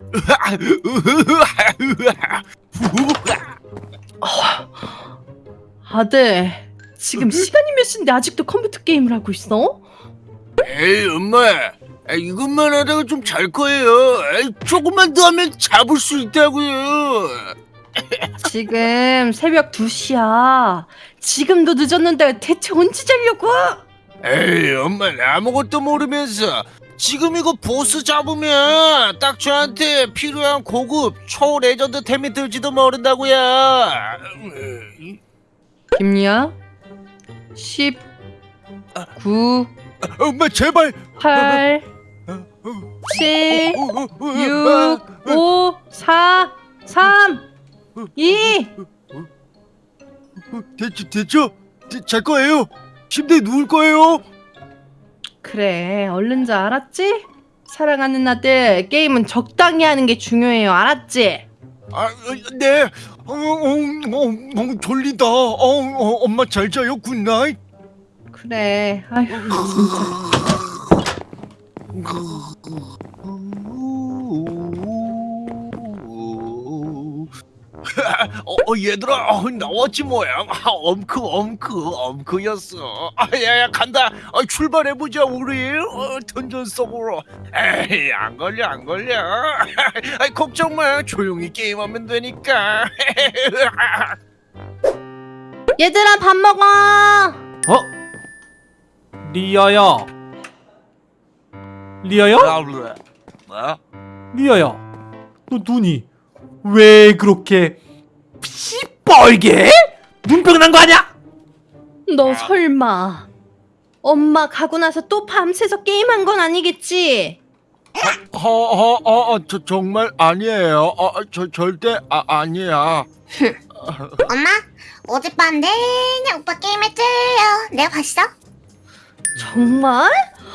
아들, 지금 시간이 몇 시인데 아직도 컴퓨터 게임을 하고 있어? 에이 엄마 아, 이것만 하다가 좀 잘 거예요 에이, 조금만 더 하면 잡을 수 있다고요 지금 새벽 2시야. 지금도 늦었는데 대체 언제 자려고? 에이 엄마는 아무것도 모르면서 지금 이거 보스 잡으면 딱 저한테 필요한 고급 초레전드 템이 들지도 모른다고요. 김리야? 10, 9, 엄마 제발. 8, 7, 6, 5, 4, 3, 2. 됐죠 됐죠? 자- 잘 거예요. 침대에 누울 거예요 그래, 얼른 자, 알았지? 사랑하는 아들, 게임은 적당히 하는 게 중요해요, 알았지? 아, 네. 어, 어, 어, 어, 졸리다. 어, 어, 엄마 잘 자요. good night. 그래, 아휴, 진짜. 어, 어, 얘들아, 어, 나왔지 뭐야. 아, 엄크, 엄크, 엄크였어. 아, 야야 간다. 아, 출발해 보자 우리. 어, 던전 속으로. 에이, 안 걸려, 안 걸려. 아, 걱정 마. 조용히 게임하면 되니까. 얘들아, 밥 먹어! 어? 리아야 리아야? 뭐? 리아야 너 눈이 왜 그렇게 시뻘게? 눈병 난 거 아니야? 너 설마 엄마 가고 나서 또 밤새서 게임한 건 아니겠지? 어, 어, 어, 어, 저 정말 아니에요. 어, 어, 저 절대 아, 아니야. 엄마 어젯밤 내내 오빠 게임했지요 내가 봤어? 정말?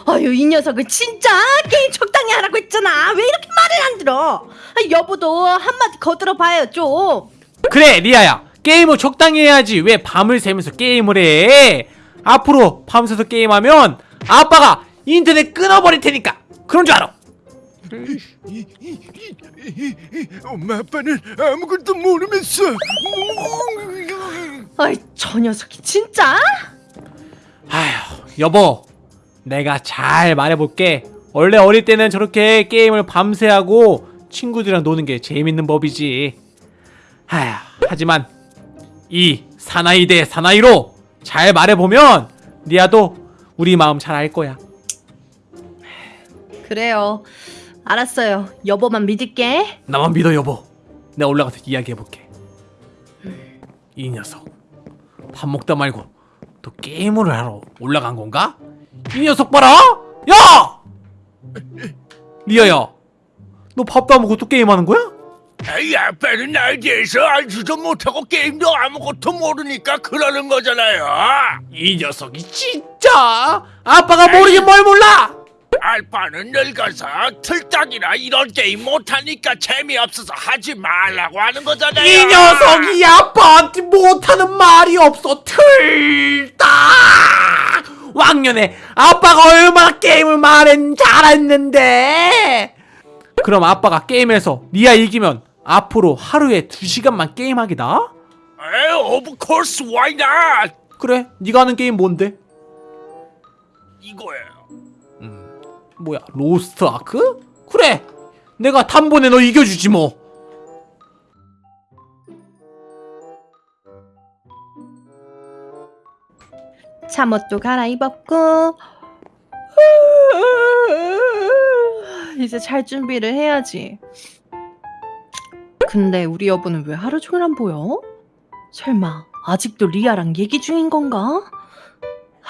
아유 이 녀석을 진짜 게임 적당히 하라고 했잖아. 왜 이렇게 말을 안 들어? 아, 여보도 한마디 거들어 봐요 좀. 그래 리아야. 게임을 적당히 해야지. 왜 밤을 새면서 게임을 해? 앞으로 밤 새서 게임하면 아빠가 인터넷 끊어버릴 테니까. 그런 줄 알아. 엄마 아빠는 아무것도 모르면서. 아이 저 녀석이 진짜? 여보 내가 잘 말해볼게. 원래 어릴 때는 저렇게 게임을 밤새 하고 친구들이랑 노는 게 재밌는 법이지. 아휴 하지만 이 사나이 대 사나이로 잘 말해보면 리아도 우리 마음 잘 알 거야. 그래요. 알았어요. 여보만 믿을게. 나만 믿어 여보. 내가 올라가서 이야기해볼게. 이 녀석. 밥 먹다 말고 또 게임을 하러 올라간 건가? 이 녀석 봐라 야! 리아야 너 밥도 안 먹고 또 게임하는 거야? 에이, 아빠는 나에 대해서 알지도 못하고 게임도 아무것도 모르니까 그러는 거잖아요. 이 녀석이 진짜 아빠가 모르긴 뭘 몰라 아빠는 늙어서 틀딱이나 이런 게임 못하니까 재미없어서 하지 말라고 하는 거잖아요. 이 녀석이 아빠한테 못하는 말이 없어 틀다 왕년에 아빠가 얼마나 게임을 말야 잘했는데 그럼 아빠가 게임에서 리아 이기면 앞으로 하루에 2시간만 게임하기다 에이, of course, why not? 그래 네가 하는 게임 뭔데? 이거예요. 뭐야 로스트 아크? 그래 내가 단번에 너 이겨주지 뭐 잠옷도 갈아입었고 이제 잘 준비를 해야지 근데 우리 여보는 왜 하루 종일 안 보여? 설마 아직도 리아랑 얘기 중인 건가?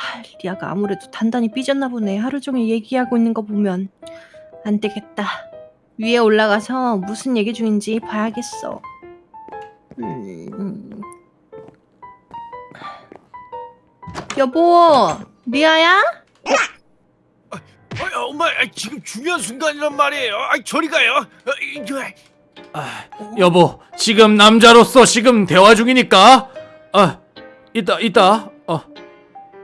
하, 리아가 아무래도 단단히 삐졌나 보네 하루 종일 얘기하고 있는 거 보면 안 되겠다 위에 올라가서 무슨 얘기 중인지 봐야겠어 음. 여보 리아야? 어, 엄마, 아, 지금 중요한 순간이란 말이에요. 아, 저리 가요. 어, 이거, 여보, 지금 남자로서 지금 대화 중이니까. 아, 이따, 이따. 어,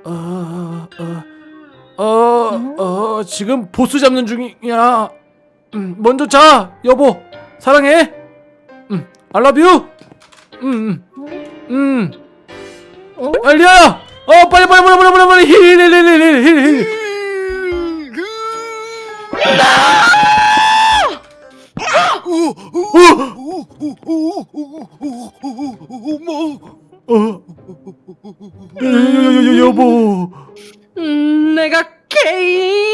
어, 어, 어, 어, 지금 보스 잡는 중이야. 음, 먼저 자 여보 사랑해 음, I love you 음, 음, 음. 어? 아, 리아야 어 빨리 빨리 빨리 빨리 빨리 빨리 힐힐힐힐힐힐 여, 여보 음, 내가 게임.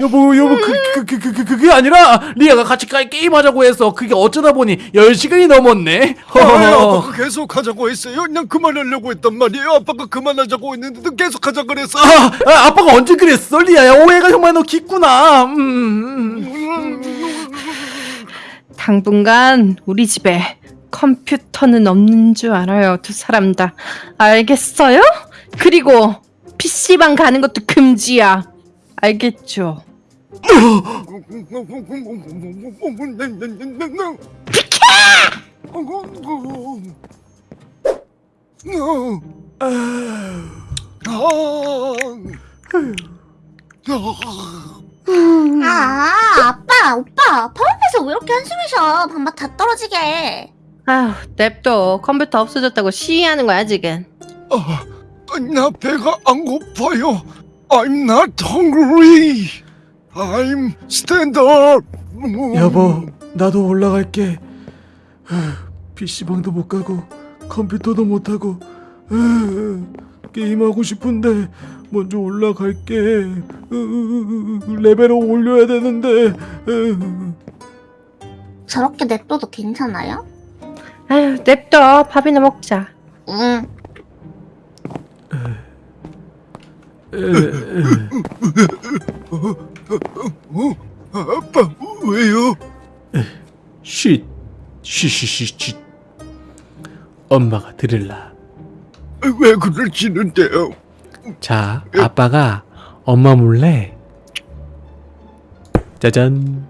여보 여보 그, 그, 그, 그, 그, 그게 아니라 리아가 같이 가- 게임하자고 해서 그게 어쩌다 보니 10시간이 넘었네 아, 허허허. 아빠가 계속 하자고 했어요. 난 그만하려고 했단 말이에요. 아빠가 그만하자고 했는데도 계속 하자 그랬어. 아, 아, 아빠가 언제 그랬어 리아야 오해가 정말 너 깊구나 음, 음. 당분간 우리 집에 컴퓨터는 없는 줄 알아요, 두 사람 다. 알겠어요? 그리고 PC방 가는 것도 금지야. 알겠죠? 아 아빠 오빠 밥 앞에서 왜 이렇게 한숨을 쉬어 밥맛 다 떨어지게 아휴, 냅둬. 컴퓨터 없어졌다고 시위하는 거야, 지금. 아, 나 배가 안 고파요. I'm not hungry. I'm stand up. 여보 나도 올라갈게 PC방도 못 가고 컴퓨터도 못 하고 게임하고 싶은데 먼저 올라갈게 레벨을 올려야 되는데 저렇게 냅둬도 괜찮아요? 아휴, 냅둬. 밥이나 먹자. 응 아빠 왜요? 쉿 쉬쉬쉬쉿 엄마가 들을라 왜 그러시는데요? 자 아빠가 엄마 몰래 짜잔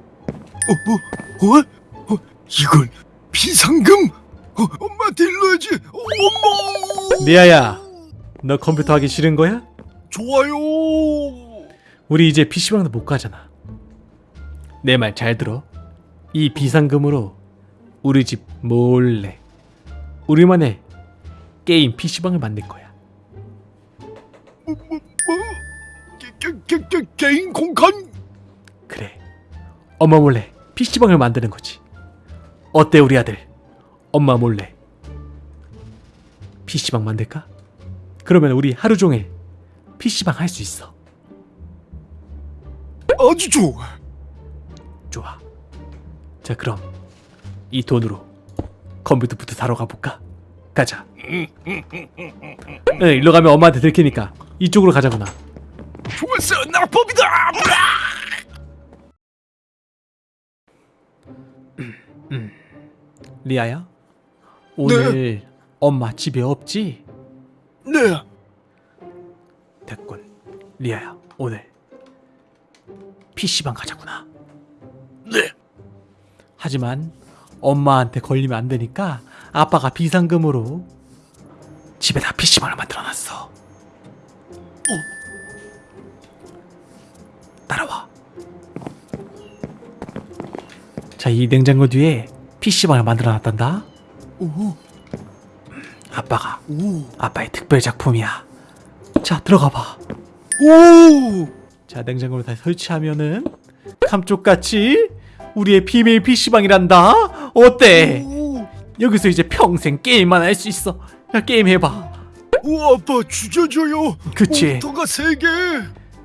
어? 어? 어? 이건 비상금? 어, 엄마한테 일러야지. 어, 엄마. 리아야 너 컴퓨터 하기 싫은 거야? 좋아요. 우리 이제 PC방도 못 가잖아. 내 말 잘 들어. 이 비상금으로 우리 집 몰래 우리만의 게임 PC방을 만들 거야. 게, 게, 게, 게, 개인 공간? 그래. 엄마 몰래 PC방을 만드는 거지. 어때 우리 아들? 엄마 몰래 PC방 만들까? 그러면 우리 하루 종일 PC방 할 수 있어. 아주 좋아. 좋아. 자 그럼 이 돈으로 컴퓨터부터 사러 가볼까? 가자. 네, 일로 가면 엄마한테 들키니까 이쪽으로 가자구나. 좋았어. 낙법이다. 리아야, 오늘 엄마 집에 없지? 네. 됐군. 리아야, 오늘 PC방 가자구나. 네. 하지만 엄마한테 걸리면 안 되니까 아빠가 비상금으로 집에다 PC방을 만들어놨어. 어? 따라와. 자, 이 냉장고 뒤에 PC방을 만들어놨단다. 오. 아빠가 오. 아빠의 특별 작품이야. 자, 들어가 봐. 오. 자, 냉장고를 다시 설치하면은 감쪽같이 우리의 비밀 PC방이란다. 어때? 오. 여기서 이제 평생 게임만 할 수 있어. 야, 게임 해봐. 오, 아빠 죽여줘요. 그치? 몬스터가 세 개.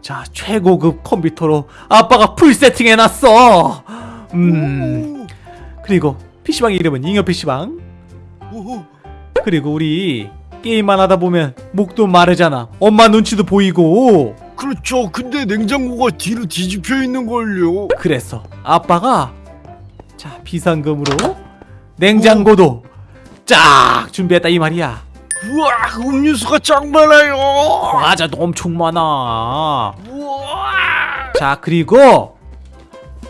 자, 최고급 컴퓨터로 아빠가 full 세팅해놨어. 음, 그리고 PC방 이름은 잉여 PC방. 오. 그리고 우리 게임만 하다 보면 목도 마르잖아. 엄마 눈치도 보이고. 그렇죠. 근데 냉장고가 뒤로 뒤집혀 있는 걸요. 그래서 아빠가 자 비상금으로 냉장고도 쫙 준비했다 이 말이야. 우와, 음료수가 짱 많아요. 과자도 엄청 많아. 우와. 자 그리고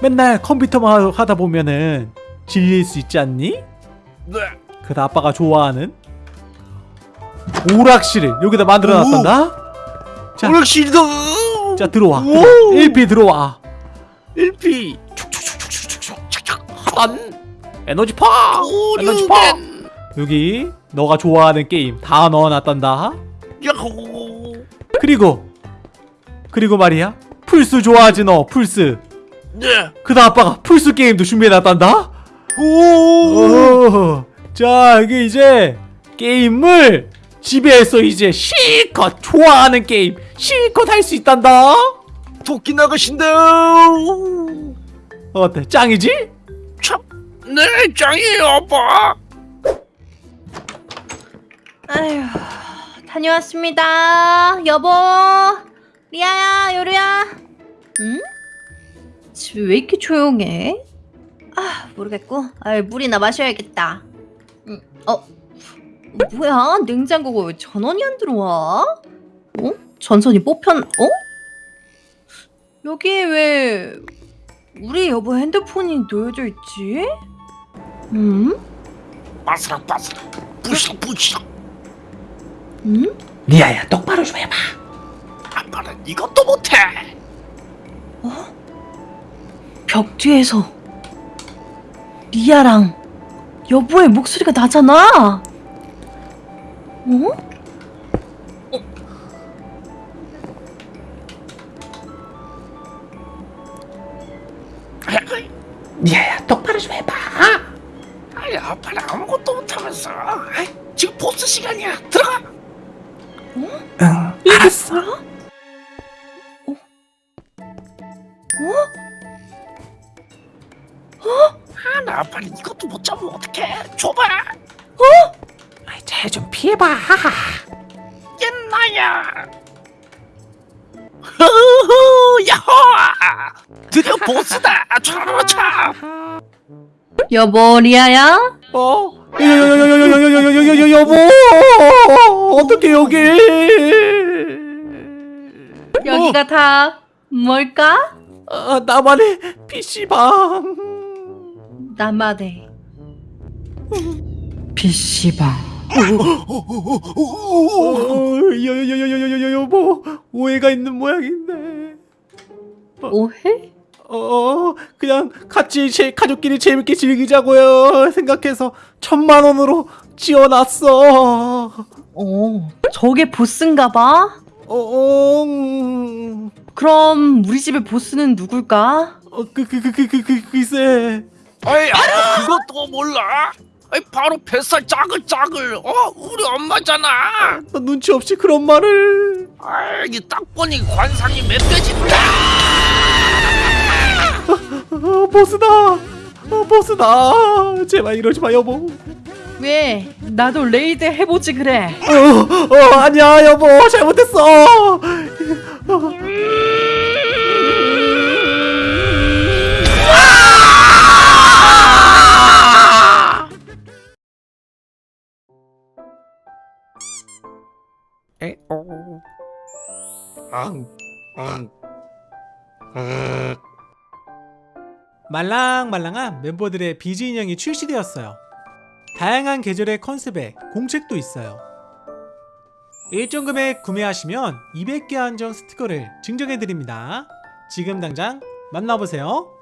맨날 컴퓨터만 하다 보면은 질릴 수 있지 않니? 네. 그래서 아빠가 좋아하는 오락실을 여기다 만들어놨단다. 자, 오락실이다. 자 들어와. 오. 1피 들어와. 1피. 딴 에너지 파! 에너지 파! 여기 너가 좋아하는 게임 다 넣어놨단다. 그리고 그리고 말이야. 플스 좋아하지 너 플스. 네. 그다 아빠가 플스 게임도 준비해놨단다? 오! 오, 자 이게 이제 게임을 집에서 이제 실컷 좋아하는 게임 실컷 할 수 있단다 토끼 나가신다 어때 짱이지? 참 네 짱이에요 아빠 아휴, 다녀왔습니다. 여보, 리아야, 요리야. 응? 집이 왜 이렇게 조용해? 아, 모르겠고. 아, 물이나 마셔야겠다. 응, 어, 뭐야? 냉장고가 왜 전원이 안 들어와? 어? 전선이 뽑혔? 어? 여기에 왜 우리 여보 핸드폰이 놓여져 있지? 음? 바스락 바스락 부시락 부시락 음? 리아야 똑바로 좀 해봐 아빠는 이것도 못해 벽 뒤에서 리아랑 여보의 목소리가 나잖아. 어? 리아야 똑바로 좀 해봐. 아이 아빠는 아무것도 못하면서. 아이, 지금 보스 시간이야. 들어가. 응 이게 뭐야? 어? 어? 아나 아빠는 이것도 못 잡으면 어떡해? 줘봐 피해봐. 옛나야. 흐흐 야호! 드디어 보스다. 차차. 여보 리아야? 어? 여여여여여여여여여여여 여보! 어떻게 여기? 여기가 다 뭘까? 아, 나만의 PC방. 나만의 PC방. 여여여여여여여 여보 오해가 있는 모양인데 오해? 어 그냥 같이 제 가족끼리 재밌게 즐기자고요 생각해서 천만 원으로 지어놨어 어, 저게 보스인가 봐. 어, 어, 음, 그럼 우리 집의 보스는 누굴까? 어, 그, 그, 그, 그, 그, 그, 글쎄. 아이 아빠 그것도 몰라 아이 바로 뱃살 짜글짜글 어 우리 엄마잖아 너 눈치 없이 그런 말을. 아이 딱 보니 관상이 멧돼지다 어, 보스다. 어, 보스다. 제발 이러지 마, 여보. 왜? 나도 raid 해보지 그래. 어, 어, 아니야, 여보. 잘못했어. 말랑말랑한 멤버들의 비즈 인형이 출시되었어요. 다양한 계절의 컨셉에 공책도 있어요. 일정 금액 구매하시면 200개 한정 스티커를 증정해드립니다. 지금 당장 만나보세요.